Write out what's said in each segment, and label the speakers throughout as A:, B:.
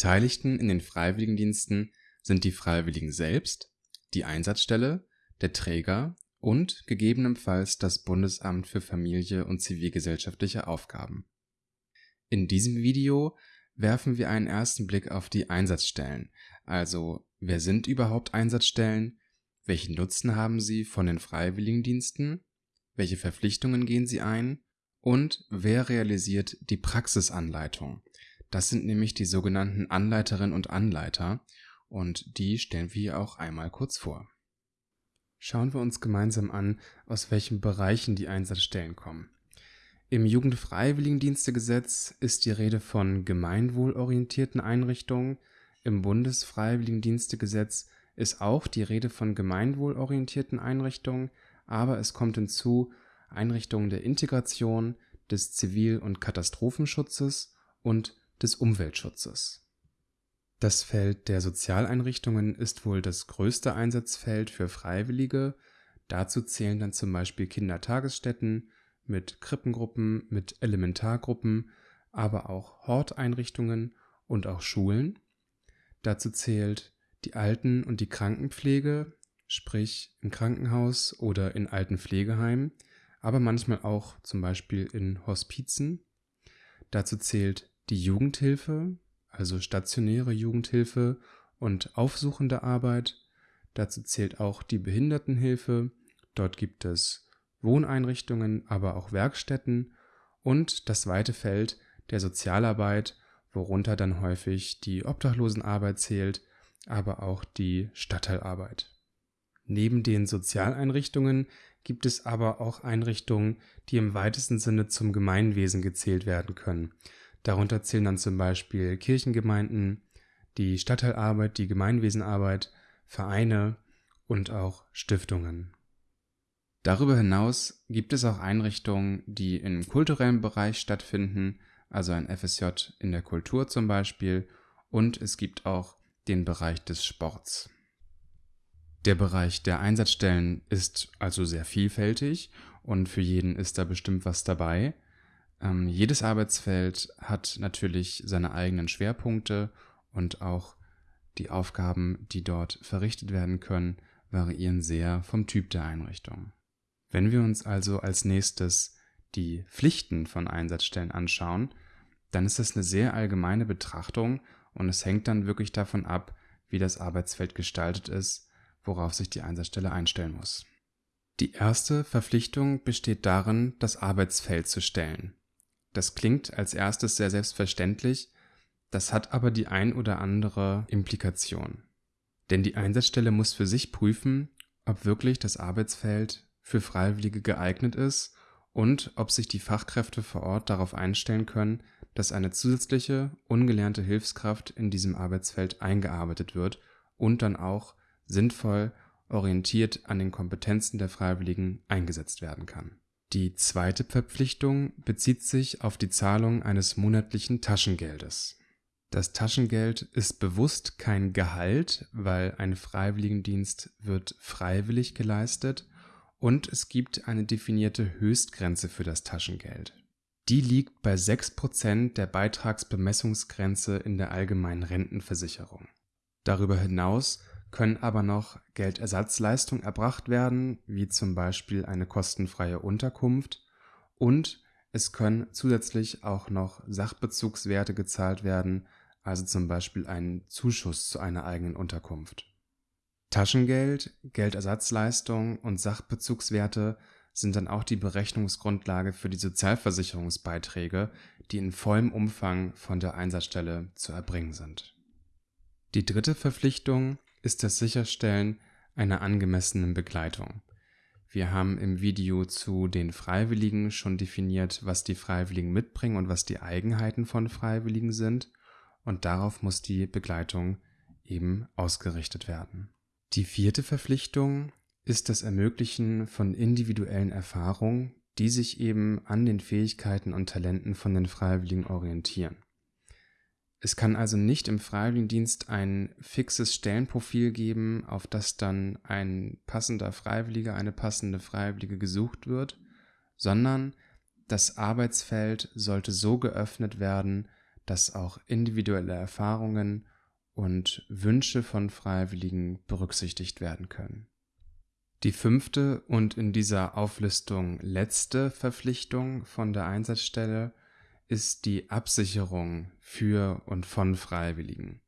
A: Beteiligten in den Freiwilligendiensten sind die Freiwilligen selbst, die Einsatzstelle, der Träger und gegebenenfalls das Bundesamt für Familie und zivilgesellschaftliche Aufgaben. In diesem Video werfen wir einen ersten Blick auf die Einsatzstellen, also wer sind überhaupt Einsatzstellen, welchen Nutzen haben sie von den Freiwilligendiensten, welche Verpflichtungen gehen sie ein und wer realisiert die Praxisanleitung. Das sind nämlich die sogenannten Anleiterinnen und Anleiter und die stellen wir auch einmal kurz vor. Schauen wir uns gemeinsam an, aus welchen Bereichen die Einsatzstellen kommen. Im Jugendfreiwilligendienstegesetz ist die Rede von gemeinwohlorientierten Einrichtungen, im Bundesfreiwilligendienstegesetz ist auch die Rede von gemeinwohlorientierten Einrichtungen, aber es kommt hinzu Einrichtungen der Integration, des Zivil- und Katastrophenschutzes und des Umweltschutzes. Das Feld der Sozialeinrichtungen ist wohl das größte Einsatzfeld für Freiwillige. Dazu zählen dann zum Beispiel Kindertagesstätten mit Krippengruppen, mit Elementargruppen, aber auch Horteinrichtungen und auch Schulen. Dazu zählt die Alten- und die Krankenpflege, sprich im Krankenhaus oder in alten Pflegeheimen, aber manchmal auch zum Beispiel in Hospizen. Dazu zählt die Jugendhilfe, also stationäre Jugendhilfe und aufsuchende Arbeit. Dazu zählt auch die Behindertenhilfe. Dort gibt es Wohneinrichtungen, aber auch Werkstätten und das zweite Feld der Sozialarbeit, worunter dann häufig die Obdachlosenarbeit zählt, aber auch die Stadtteilarbeit. Neben den Sozialeinrichtungen gibt es aber auch Einrichtungen, die im weitesten Sinne zum Gemeinwesen gezählt werden können. Darunter zählen dann zum Beispiel Kirchengemeinden, die Stadtteilarbeit, die Gemeinwesenarbeit, Vereine und auch Stiftungen. Darüber hinaus gibt es auch Einrichtungen, die im kulturellen Bereich stattfinden, also ein FSJ in der Kultur zum Beispiel, und es gibt auch den Bereich des Sports. Der Bereich der Einsatzstellen ist also sehr vielfältig und für jeden ist da bestimmt was dabei. Ähm, jedes Arbeitsfeld hat natürlich seine eigenen Schwerpunkte und auch die Aufgaben, die dort verrichtet werden können, variieren sehr vom Typ der Einrichtung. Wenn wir uns also als nächstes die Pflichten von Einsatzstellen anschauen, dann ist das eine sehr allgemeine Betrachtung und es hängt dann wirklich davon ab, wie das Arbeitsfeld gestaltet ist, worauf sich die Einsatzstelle einstellen muss. Die erste Verpflichtung besteht darin, das Arbeitsfeld zu stellen. Das klingt als erstes sehr selbstverständlich, das hat aber die ein oder andere Implikation. Denn die Einsatzstelle muss für sich prüfen, ob wirklich das Arbeitsfeld für Freiwillige geeignet ist und ob sich die Fachkräfte vor Ort darauf einstellen können, dass eine zusätzliche, ungelernte Hilfskraft in diesem Arbeitsfeld eingearbeitet wird und dann auch sinnvoll orientiert an den Kompetenzen der Freiwilligen eingesetzt werden kann. Die zweite Verpflichtung bezieht sich auf die Zahlung eines monatlichen Taschengeldes. Das Taschengeld ist bewusst kein Gehalt, weil ein Freiwilligendienst wird freiwillig geleistet und es gibt eine definierte Höchstgrenze für das Taschengeld. Die liegt bei 6% der Beitragsbemessungsgrenze in der allgemeinen Rentenversicherung. Darüber hinaus können aber noch Geldersatzleistungen erbracht werden, wie zum Beispiel eine kostenfreie Unterkunft und es können zusätzlich auch noch Sachbezugswerte gezahlt werden, also zum Beispiel ein Zuschuss zu einer eigenen Unterkunft. Taschengeld, Geldersatzleistung und Sachbezugswerte sind dann auch die Berechnungsgrundlage für die Sozialversicherungsbeiträge, die in vollem Umfang von der Einsatzstelle zu erbringen sind. Die dritte Verpflichtung ist das Sicherstellen einer angemessenen Begleitung. Wir haben im Video zu den Freiwilligen schon definiert, was die Freiwilligen mitbringen und was die Eigenheiten von Freiwilligen sind, und darauf muss die Begleitung eben ausgerichtet werden. Die vierte Verpflichtung ist das Ermöglichen von individuellen Erfahrungen, die sich eben an den Fähigkeiten und Talenten von den Freiwilligen orientieren. Es kann also nicht im Freiwilligendienst ein fixes Stellenprofil geben, auf das dann ein passender Freiwilliger, eine passende Freiwillige gesucht wird, sondern das Arbeitsfeld sollte so geöffnet werden, dass auch individuelle Erfahrungen und Wünsche von Freiwilligen berücksichtigt werden können. Die fünfte und in dieser Auflistung letzte Verpflichtung von der Einsatzstelle ist die Absicherung für und von Freiwilligen.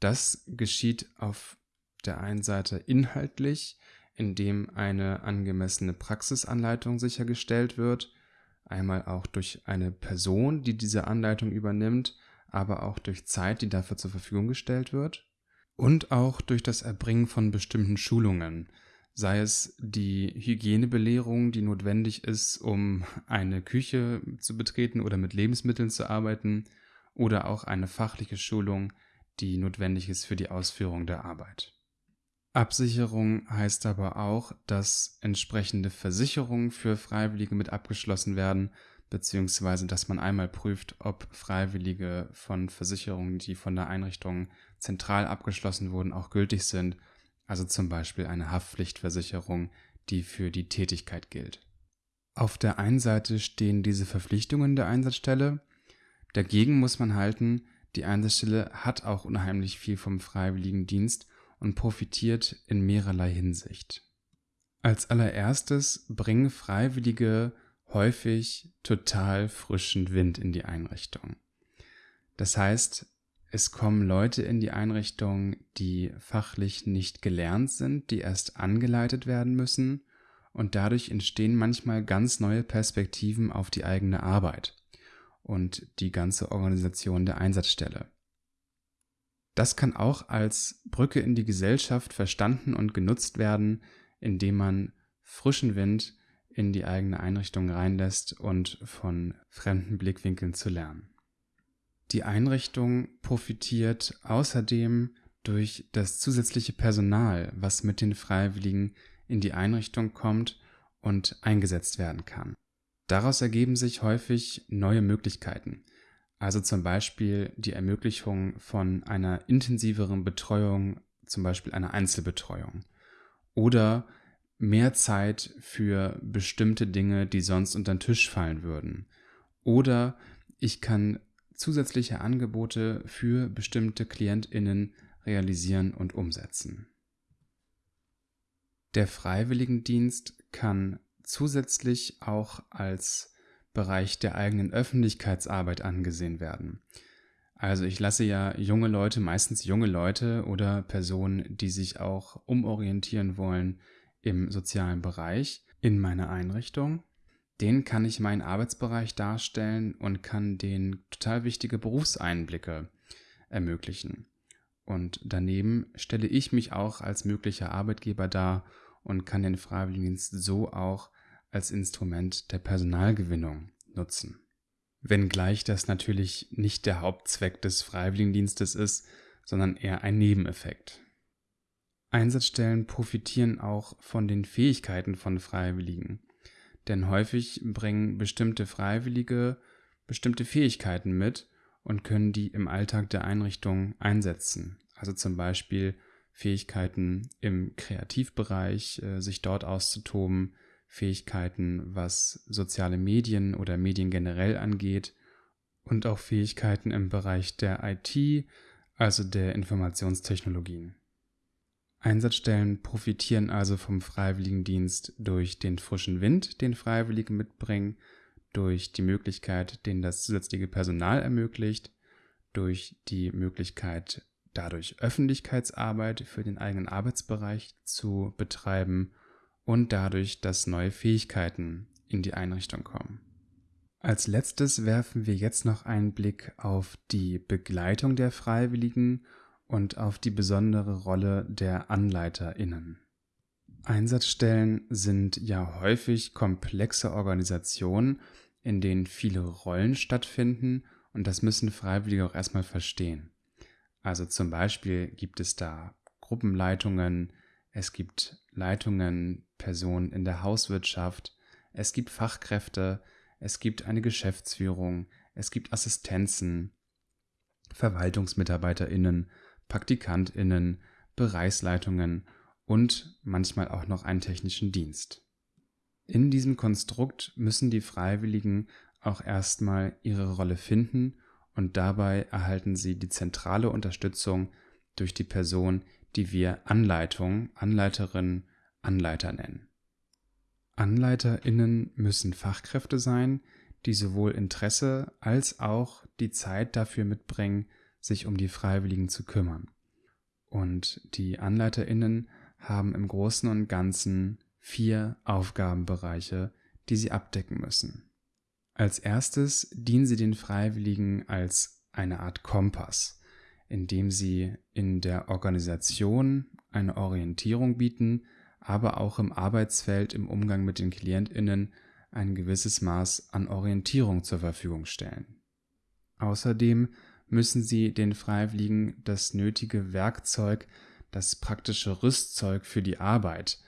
A: Das geschieht auf der einen Seite inhaltlich, indem eine angemessene Praxisanleitung sichergestellt wird, einmal auch durch eine Person, die diese Anleitung übernimmt, aber auch durch Zeit, die dafür zur Verfügung gestellt wird, und auch durch das Erbringen von bestimmten Schulungen, sei es die Hygienebelehrung, die notwendig ist, um eine Küche zu betreten oder mit Lebensmitteln zu arbeiten, oder auch eine fachliche Schulung, die notwendig ist für die Ausführung der Arbeit. Absicherung heißt aber auch, dass entsprechende Versicherungen für Freiwillige mit abgeschlossen werden, beziehungsweise dass man einmal prüft, ob Freiwillige von Versicherungen, die von der Einrichtung zentral abgeschlossen wurden, auch gültig sind, also zum Beispiel eine Haftpflichtversicherung, die für die Tätigkeit gilt. Auf der einen Seite stehen diese Verpflichtungen der Einsatzstelle, dagegen muss man halten, die Einsatzstelle hat auch unheimlich viel vom Freiwilligendienst und profitiert in mehrerlei Hinsicht. Als allererstes bringen Freiwillige häufig total frischen Wind in die Einrichtung. Das heißt, es kommen Leute in die Einrichtung, die fachlich nicht gelernt sind, die erst angeleitet werden müssen, und dadurch entstehen manchmal ganz neue Perspektiven auf die eigene Arbeit und die ganze Organisation der Einsatzstelle. Das kann auch als Brücke in die Gesellschaft verstanden und genutzt werden, indem man frischen Wind in die eigene Einrichtung reinlässt und von fremden Blickwinkeln zu lernen. Die Einrichtung profitiert außerdem durch das zusätzliche Personal, was mit den Freiwilligen in die Einrichtung kommt und eingesetzt werden kann. Daraus ergeben sich häufig neue Möglichkeiten also zum Beispiel die Ermöglichung von einer intensiveren Betreuung, zum Beispiel einer Einzelbetreuung. Oder mehr Zeit für bestimmte Dinge, die sonst unter den Tisch fallen würden. Oder ich kann zusätzliche Angebote für bestimmte Klientinnen realisieren und umsetzen. Der Freiwilligendienst kann zusätzlich auch als Bereich der eigenen Öffentlichkeitsarbeit angesehen werden. Also ich lasse ja junge Leute, meistens junge Leute oder Personen, die sich auch umorientieren wollen im sozialen Bereich in meine Einrichtung. Den kann ich meinen Arbeitsbereich darstellen und kann denen total wichtige Berufseinblicke ermöglichen. Und daneben stelle ich mich auch als möglicher Arbeitgeber dar und kann den Freiwilligendienst so auch als Instrument der Personalgewinnung nutzen. Wenngleich das natürlich nicht der Hauptzweck des Freiwilligendienstes ist, sondern eher ein Nebeneffekt. Einsatzstellen profitieren auch von den Fähigkeiten von Freiwilligen, denn häufig bringen bestimmte Freiwillige bestimmte Fähigkeiten mit und können die im Alltag der Einrichtung einsetzen. Also zum Beispiel Fähigkeiten im Kreativbereich, äh, sich dort auszutoben, Fähigkeiten, was soziale Medien oder Medien generell angeht und auch Fähigkeiten im Bereich der IT, also der Informationstechnologien. Einsatzstellen profitieren also vom Freiwilligendienst durch den frischen Wind, den Freiwillige mitbringen, durch die Möglichkeit, den das zusätzliche Personal ermöglicht, durch die Möglichkeit, dadurch Öffentlichkeitsarbeit für den eigenen Arbeitsbereich zu betreiben und dadurch, dass neue Fähigkeiten in die Einrichtung kommen. Als letztes werfen wir jetzt noch einen Blick auf die Begleitung der Freiwilligen und auf die besondere Rolle der Anleiterinnen. Einsatzstellen sind ja häufig komplexe Organisationen, in denen viele Rollen stattfinden und das müssen Freiwillige auch erstmal verstehen. Also zum Beispiel gibt es da Gruppenleitungen, es gibt Leitungen, Personen in der Hauswirtschaft, es gibt Fachkräfte, es gibt eine Geschäftsführung, es gibt Assistenzen, Verwaltungsmitarbeiterinnen, Praktikantinnen, Bereichsleitungen und manchmal auch noch einen technischen Dienst. In diesem Konstrukt müssen die Freiwilligen auch erstmal ihre Rolle finden und dabei erhalten sie die zentrale Unterstützung durch die Person, die wir Anleitung, Anleiterin, Anleiter nennen. AnleiterInnen müssen Fachkräfte sein, die sowohl Interesse als auch die Zeit dafür mitbringen, sich um die Freiwilligen zu kümmern. Und die AnleiterInnen haben im Großen und Ganzen vier Aufgabenbereiche, die sie abdecken müssen. Als erstes dienen sie den Freiwilligen als eine Art Kompass, indem sie in der Organisation eine Orientierung bieten, aber auch im Arbeitsfeld im Umgang mit den Klientinnen ein gewisses Maß an Orientierung zur Verfügung stellen. Außerdem müssen sie den Freiwilligen das nötige Werkzeug, das praktische Rüstzeug für die Arbeit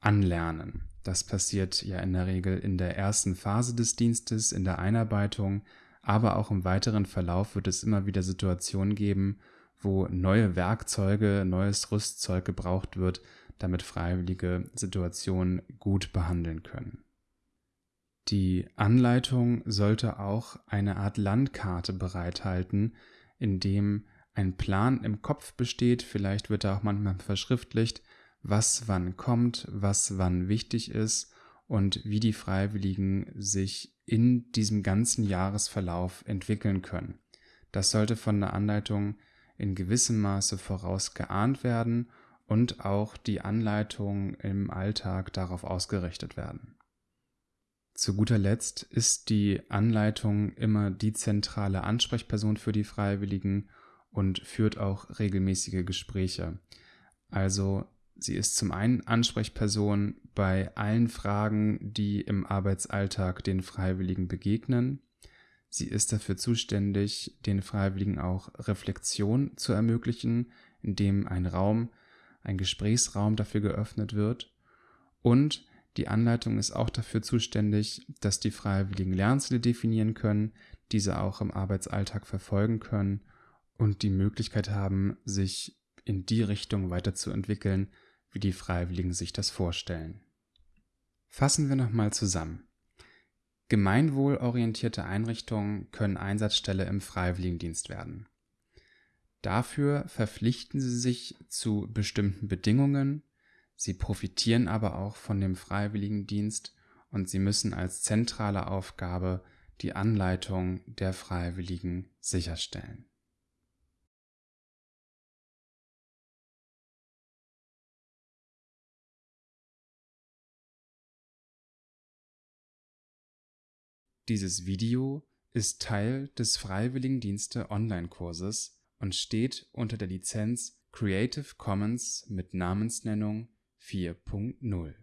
A: anlernen. Das passiert ja in der Regel in der ersten Phase des Dienstes, in der Einarbeitung, aber auch im weiteren Verlauf wird es immer wieder Situationen geben, wo neue Werkzeuge, neues Rüstzeug gebraucht wird, damit Freiwillige Situationen gut behandeln können. Die Anleitung sollte auch eine Art Landkarte bereithalten, in dem ein Plan im Kopf besteht, vielleicht wird er auch manchmal verschriftlicht, was wann kommt, was wann wichtig ist und wie die Freiwilligen sich in diesem ganzen Jahresverlauf entwickeln können. Das sollte von der Anleitung in gewissem Maße vorausgeahnt werden und auch die Anleitung im Alltag darauf ausgerichtet werden. Zu guter Letzt ist die Anleitung immer die zentrale Ansprechperson für die Freiwilligen und führt auch regelmäßige Gespräche. Also sie ist zum einen Ansprechperson bei allen Fragen, die im Arbeitsalltag den Freiwilligen begegnen. Sie ist dafür zuständig, den Freiwilligen auch Reflexion zu ermöglichen, indem ein Raum, ein Gesprächsraum dafür geöffnet wird. Und die Anleitung ist auch dafür zuständig, dass die Freiwilligen Lernziele definieren können, diese auch im Arbeitsalltag verfolgen können und die Möglichkeit haben, sich in die Richtung weiterzuentwickeln, wie die Freiwilligen sich das vorstellen. Fassen wir nochmal zusammen. Gemeinwohlorientierte Einrichtungen können Einsatzstelle im Freiwilligendienst werden. Dafür verpflichten sie sich zu bestimmten Bedingungen, Sie profitieren aber auch von dem Freiwilligendienst und sie müssen als zentrale Aufgabe die Anleitung der Freiwilligen sicherstellen. Dieses Video ist Teil des Freiwilligendienste Online-Kurses und steht unter der Lizenz Creative Commons mit Namensnennung 4.0